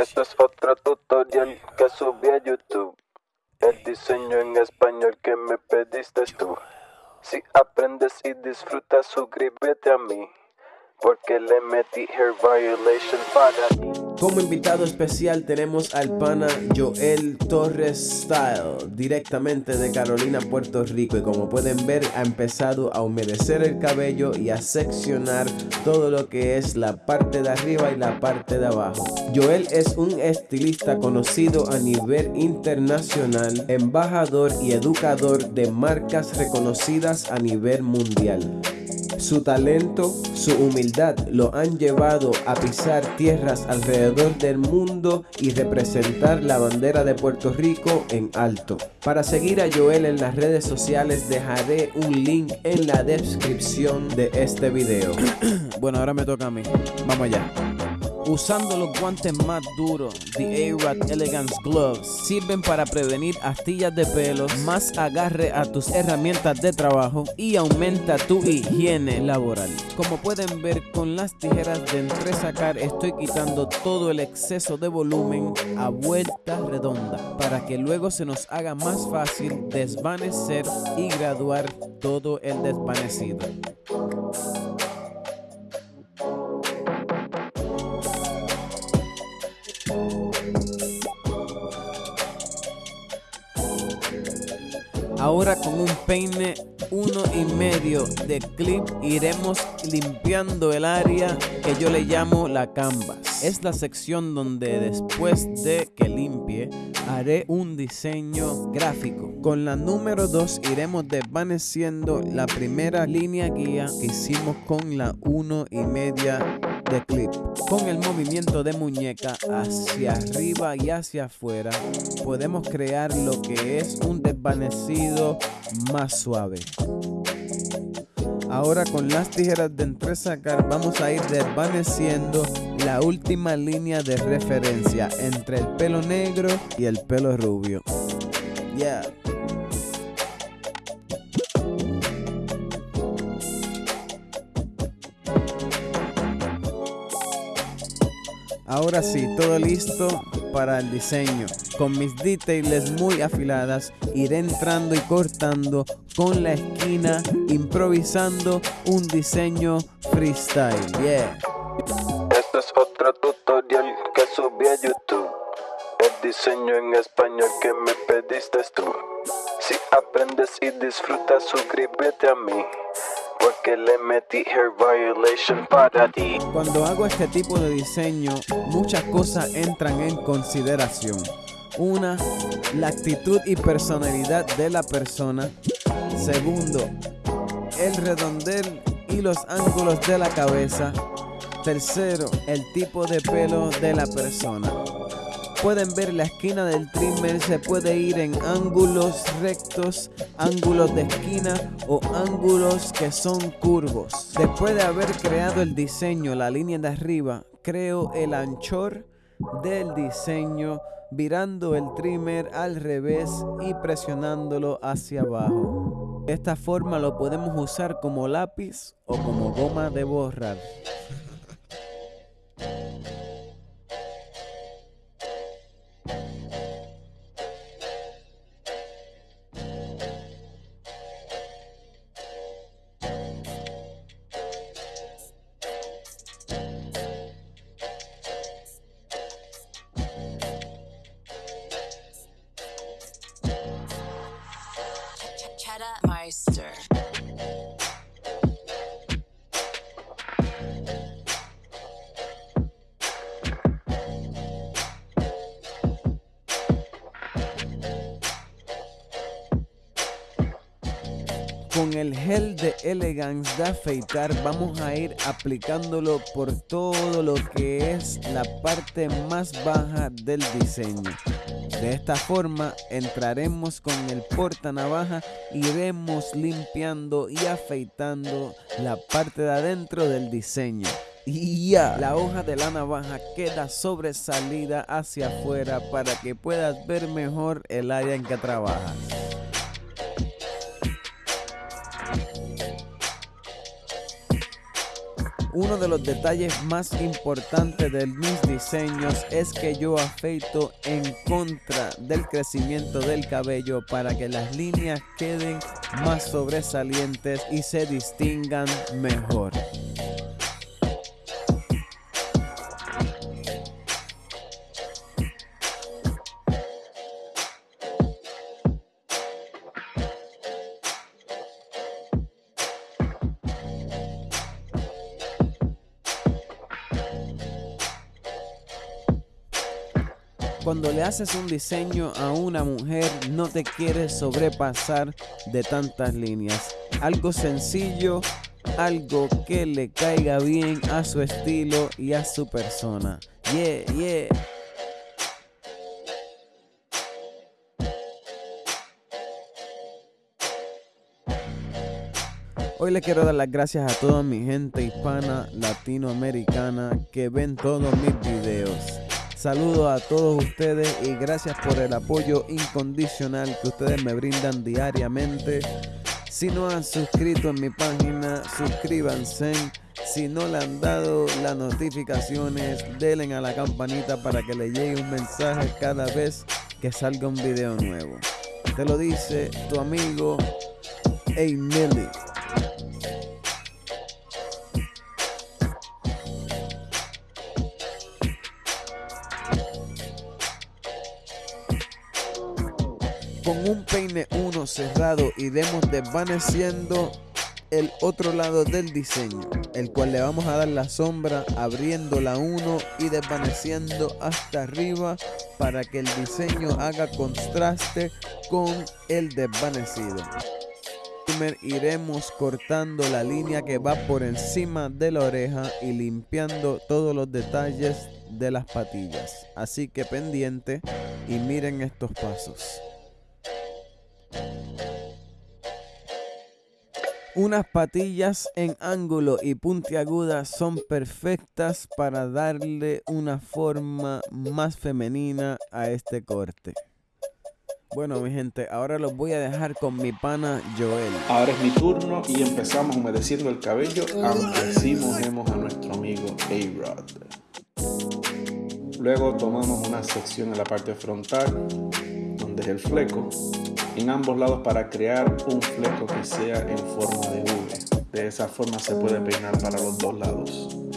Este es otro tutorial que subí a YouTube. El diseño en español que me pediste tú. Si aprendes y disfrutas, suscríbete a mí. Porque le metí hair violation para ti. Como invitado especial tenemos al pana Joel Torres Style, directamente de Carolina, Puerto Rico. Y como pueden ver, ha empezado a humedecer el cabello y a seccionar todo lo que es la parte de arriba y la parte de abajo. Joel es un estilista conocido a nivel internacional, embajador y educador de marcas reconocidas a nivel mundial. Su talento, su humildad lo han llevado a pisar tierras alrededor del mundo y representar la bandera de Puerto Rico en alto. Para seguir a Joel en las redes sociales dejaré un link en la descripción de este video. bueno, ahora me toca a mí. Vamos allá. Usando los guantes más duros, The A-Rad Elegance Gloves sirven para prevenir astillas de pelos, más agarre a tus herramientas de trabajo y aumenta tu higiene laboral. Como pueden ver con las tijeras de entresacar estoy quitando todo el exceso de volumen a vuelta redonda para que luego se nos haga más fácil desvanecer y graduar todo el desvanecido. Ahora con un peine uno y medio de clip iremos limpiando el área que yo le llamo la canvas. Es la sección donde después de que limpie haré un diseño gráfico. Con la número 2 iremos desvaneciendo la primera línea guía que hicimos con la uno y media clip. Con el movimiento de muñeca hacia arriba y hacia afuera, podemos crear lo que es un desvanecido más suave. Ahora con las tijeras de entresacar vamos a ir desvaneciendo la última línea de referencia entre el pelo negro y el pelo rubio. Yeah. Ahora sí, todo listo para el diseño. Con mis details muy afiladas, iré entrando y cortando con la esquina, improvisando un diseño freestyle. Yeah. Este es otro tutorial que subí a YouTube. El diseño en español que me pediste tú. Si aprendes y disfrutas, suscríbete a mí porque le metí hair violation para ti. Cuando hago este tipo de diseño, muchas cosas entran en consideración. Una, la actitud y personalidad de la persona. Segundo, el redondel y los ángulos de la cabeza. Tercero, el tipo de pelo de la persona pueden ver la esquina del trimmer se puede ir en ángulos rectos, ángulos de esquina o ángulos que son curvos. Después de haber creado el diseño, la línea de arriba, creo el anchor del diseño virando el trimmer al revés y presionándolo hacia abajo. De esta forma lo podemos usar como lápiz o como goma de borrar. Con el gel de Elegance de afeitar vamos a ir aplicándolo por todo lo que es la parte más baja del diseño. De esta forma entraremos con el porta navaja, iremos limpiando y afeitando la parte de adentro del diseño. Y ya, la hoja de la navaja queda sobresalida hacia afuera para que puedas ver mejor el área en que trabajas. Uno de los detalles más importantes de mis diseños es que yo afeito en contra del crecimiento del cabello para que las líneas queden más sobresalientes y se distingan mejor. Cuando le haces un diseño a una mujer, no te quieres sobrepasar de tantas líneas. Algo sencillo, algo que le caiga bien a su estilo y a su persona. Yeah, yeah. Hoy le quiero dar las gracias a toda mi gente hispana, latinoamericana que ven todos mis videos. Saludos a todos ustedes y gracias por el apoyo incondicional que ustedes me brindan diariamente. Si no han suscrito en mi página, suscríbanse. Si no le han dado las notificaciones, denle a la campanita para que le llegue un mensaje cada vez que salga un video nuevo. Te lo dice tu amigo con 1 cerrado iremos desvaneciendo el otro lado del diseño, el cual le vamos a dar la sombra abriendo la 1 y desvaneciendo hasta arriba para que el diseño haga contraste con el desvanecido. Iremos cortando la línea que va por encima de la oreja y limpiando todos los detalles de las patillas. Así que pendiente y miren estos pasos. Unas patillas en ángulo y puntiagudas son perfectas para darle una forma más femenina a este corte. Bueno, mi gente, ahora los voy a dejar con mi pana Joel. Ahora es mi turno y empezamos humedeciendo el cabello, aunque así mojemos a nuestro amigo A-Rod. Luego tomamos una sección en la parte frontal, donde es el fleco, en ambos lados para crear un fleco que sea en forma de V. De esa forma se puede peinar para los dos lados.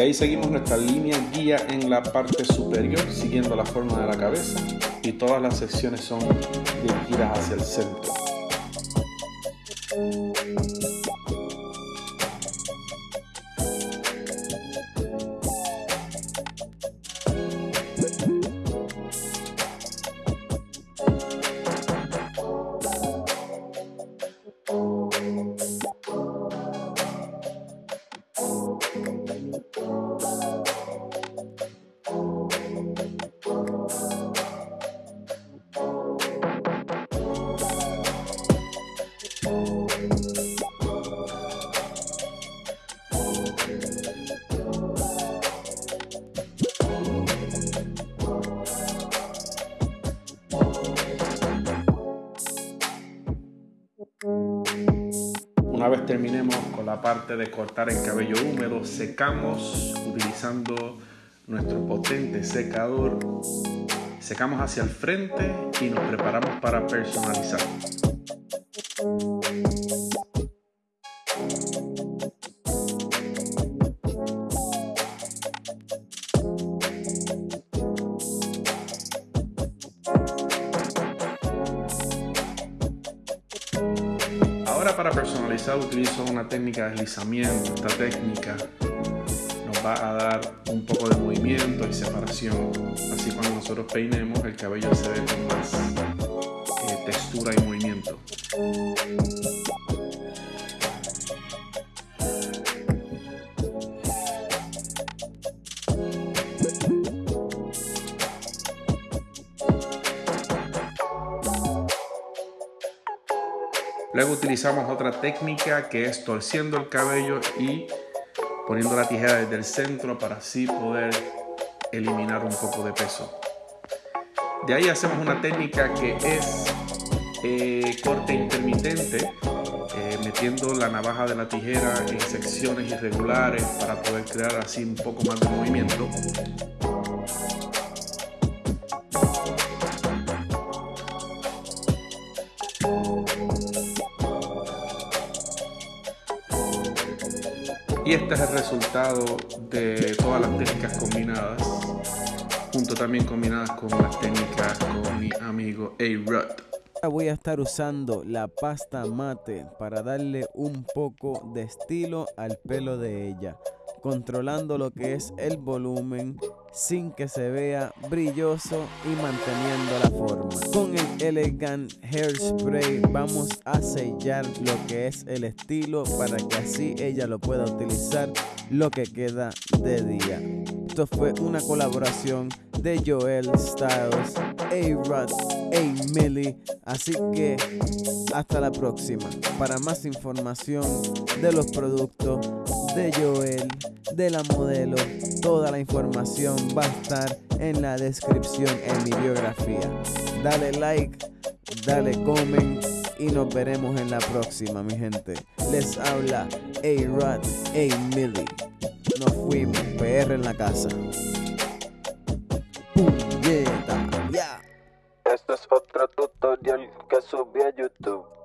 De ahí seguimos nuestra línea guía en la parte superior, siguiendo la forma de la cabeza y todas las secciones son dirigidas hacia el centro. Una vez terminemos con la parte de cortar el cabello húmedo, secamos utilizando nuestro potente secador. Secamos hacia el frente y nos preparamos para personalizar. Para personalizar utilizo una técnica de deslizamiento. Esta técnica nos va a dar un poco de movimiento y separación. Así cuando nosotros peinemos el cabello se ve con más eh, textura y movimiento. Luego utilizamos otra técnica que es torciendo el cabello y poniendo la tijera desde el centro para así poder eliminar un poco de peso. De ahí hacemos una técnica que es eh, corte intermitente, eh, metiendo la navaja de la tijera en secciones irregulares para poder crear así un poco más de movimiento. Y este es el resultado de todas las técnicas combinadas, junto también combinadas con las técnicas con mi amigo A-Rod. Voy a estar usando la pasta mate para darle un poco de estilo al pelo de ella controlando lo que es el volumen sin que se vea brilloso y manteniendo la forma. Con el Elegant Hairspray vamos a sellar lo que es el estilo para que así ella lo pueda utilizar lo que queda de día. Esto fue una colaboración de Joel Styles, A-Rod, A-Millie. Así que hasta la próxima. Para más información de los productos de Joel, de la modelo, toda la información va a estar en la descripción en mi biografía. Dale like, dale comment y nos veremos en la próxima, mi gente. Les habla A-Rod, A-Millie. Nos fuimos, PR en la casa. Este es otro tutorial que subí a YouTube.